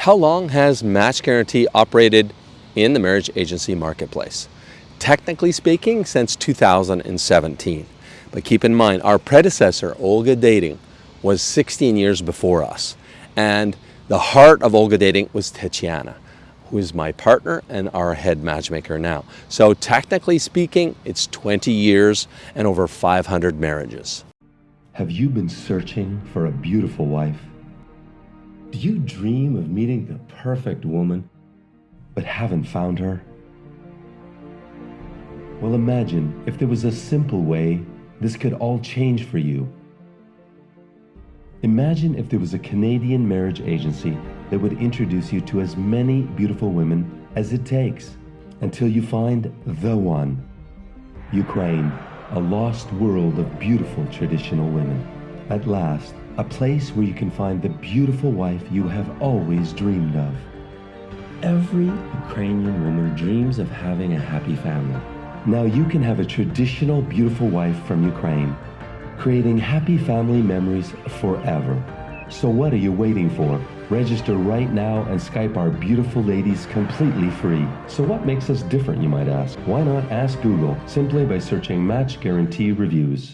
How long has Match Guarantee operated in the marriage agency marketplace? Technically speaking, since 2017. But keep in mind, our predecessor, Olga Dating, was 16 years before us. And the heart of Olga Dating was Tatiana, who is my partner and our head matchmaker now. So technically speaking, it's 20 years and over 500 marriages. Have you been searching for a beautiful wife? Do you dream of meeting the perfect woman, but haven't found her? Well, imagine if there was a simple way this could all change for you. Imagine if there was a Canadian marriage agency that would introduce you to as many beautiful women as it takes until you find the one. Ukraine, a lost world of beautiful traditional women. At last, a place where you can find the beautiful wife you have always dreamed of. Every Ukrainian woman dreams of having a happy family. Now you can have a traditional beautiful wife from Ukraine, creating happy family memories forever. So what are you waiting for? Register right now and Skype our beautiful ladies completely free. So what makes us different, you might ask? Why not ask Google simply by searching Match Guarantee Reviews?